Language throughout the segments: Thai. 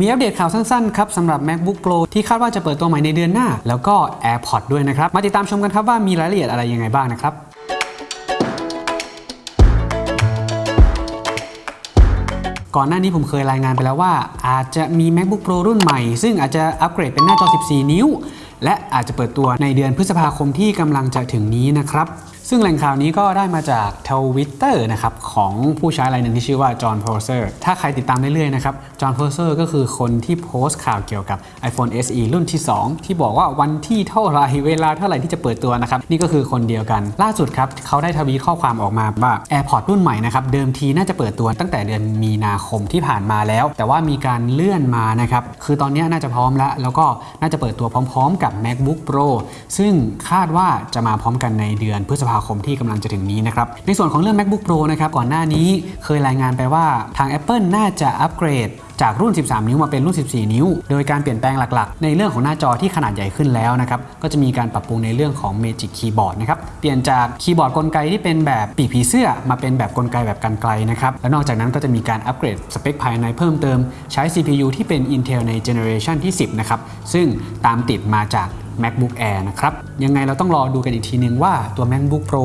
มีอัปเดตข่าวสั้นๆครับสำหรับ MacBook Pro ที่คาดว่าจะเปิดตัวใหม่ในเดือนหน้า แล้วก็ AirPods ด้วยนะครับ มาติดตามชมกันครับว่ามีรายละเอียดอะไรยังไงบ้างนะครับก่อนหน้านี้ผมเคยรายงานไปแล้วว่า อาจจะมี MacBook Pro รุ่นใหม่ ซึ่งอาจจะอัปเกรดเป็นหน้าจอ 14 นิ้ว และอาจจะเปิดตัวในเดือนพฤษภาคมที่กำลังจะถึงนี้นะครับ ซึ่งแหล่งข่าวนี้ก็ได้มาจากทวิตเตอร์นะครับของผู้ใช้รายหนึ่งที่ชื่อว่า Jon Prosser ถ้าใครติดตามเรื่อยๆนะครับ Jon Prosser ก็คือคนที่โพสต์ข่าวเกี่ยวกับ iPhone SE รุ่นที่ 2 ที่บอกว่าวันที่เท่าไรเวลาเท่าไหร่ที่จะเปิดตัวนะครับนี่ก็คือคนเดียวกัน ล่าสุดครับเขาได้ทวีตข้อความออกมาว่า AirPods รุ่นใหม่นะครับเดิมทีน่าจะเปิดตัวตั้งแต่เดือนมีนาคมที่ผ่านมาแล้ว แต่ว่ามีการเลื่อนมานะครับคือตอนนี้น่าจะพร้อมแล้ว แล้วก็น่าจะเปิดตัวพร้อม ๆ กับ MacBook Pro ซึ่งคาดว่าจะมาพร้อมกันในเดือนพฤษภาคมที่กำลังจะถึงนี้นะครับ ในส่วนของเรื่อง MacBook Pro นะครับ ก่อนหน้านี้เคยรายงานไปว่าทาง Apple น่าจะอัปเกรด จากรุ่น 13 นิ้วมาเป็นรุ่น 14 นิ้ว โดยการเปลี่ยนแปลงหลักๆ ในเรื่องของหน้าจอที่ขนาดใหญ่ขึ้นแล้วนะครับ ก็จะมีการปรับปรุงในเรื่องของ Magic Keyboard นะครับ เปลี่ยนจากคีย์บอร์ดกลไกที่เป็นแบบปีกผีเสื้อ มาเป็นแบบกลไกแบบกันไกลนะครับ และนอกจากนั้นก็จะมีการอัปเกรดสเปคภายในเพิ่มเติม ใช้ CPU ที่เป็น Intel ใน Generation ที่ 10 นะครับ ซึ่งตามติดมาจาก MacBook Air นะครับ ยังไงเราต้องรอดูกันอีกทีนึงว่าตัว MacBook Pro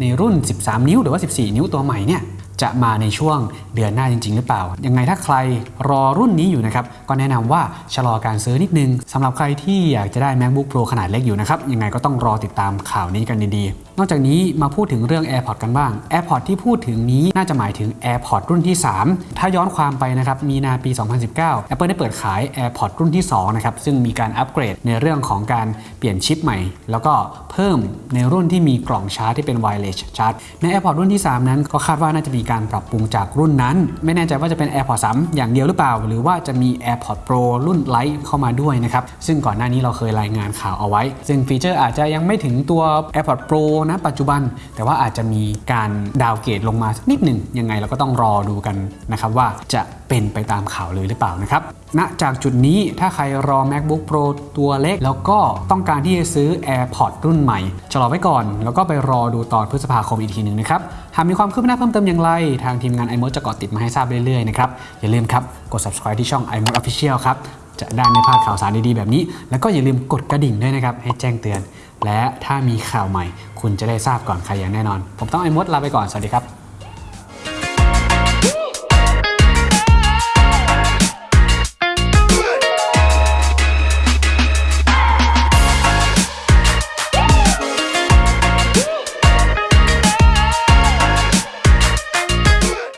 ในรุ่น 13 นิ้ว หรือว่า 14 นิ้วตัวใหม่เนี่ย จะมาในช่วงเดือนหน้าจริง ๆ หรือเปล่า ยังไงถ้าใครรอรุ่นนี้อยู่นะครับ ก็แนะนำว่าชะลอการซื้อนิดนึงสำหรับใครที่อยากจะได้ MacBook Pro ขนาดเล็กอยู่นะครับ ยังไงก็ต้องรอติดตามข่าวนี้กันดีๆนอกจากนี้มาพูดถึงเรื่อง AirPods กันบ้าง AirPods ที่พูดถึงนี้น่าจะหมายถึง AirPods รุ่นที่ 3 ถ้าย้อนความไปนะครับ มีนาปี 2019 Apple ได้เปิดขาย AirPods รุ่นที่ 2 นะครับ ซึ่งมีการอัปเกรดในเรื่องของการเปลี่ยนชิปใหม่ แล้วก็เพิ่มในรุ่นที่มีกล่องชาร์จที่เป็น wireless ชาร์จ ใน AirPods รุ่นที่ 3 นั้นก็คาดว่าน่าจะมีการปรับปรุงจากรุ่นนั้น ไม่แน่ใจว่าจะเป็น AirPods 3อย่างเดียวหรือเปล่า หรือว่าจะมี AirPods Pro รุ่น Lite เข้ามาด้วยนะครับซึ่งก่อนหน้านี้เราเคยรายงานข่าวเอาไว้ ซึ่งฟีเจอร์อาจจะยังไม่ถึงตัว AirPods Pro นะปัจจุบัน แต่ว่าอาจจะมีการดาวเกรดลงมาสักนิดหนึ่งยังไงเราก็ต้องรอดูกันนะครับว่าจะเป็นไปตามข่าวเลยหรือเปล่านะครับณจากจุดนี้ถ้าใครรอ MacBook Pro ตัวเล็ก แล้วก็ต้องการที่จะซื้อ AirPods รุ่นใหม่ชะลอไว้ก่อน แล้วก็ไปรอดูตอนพฤษภาคมอีกทีหนึ่งนะครับหากมีความคืบหน้าเพิ่มเติมอย่างไร ทางทีมงาน iMode จะเกาะติดมาให้ทราบเรื่อยๆนะครับอย่าลืมครับกด subscribe ที่ช่อง iMode Official ครับ จะได้ไม่พลาดข่าวสารดีๆแบบนี้ แล้วก็อย่าลืมกดกระดิ่งด้วยนะครับ ให้แจ้งเตือน และถ้ามีข่าวใหม่ คุณจะได้ทราบก่อนใครอย่างแน่นอน ผมต้องไอมดลาไปก่อน สวัสดีครับ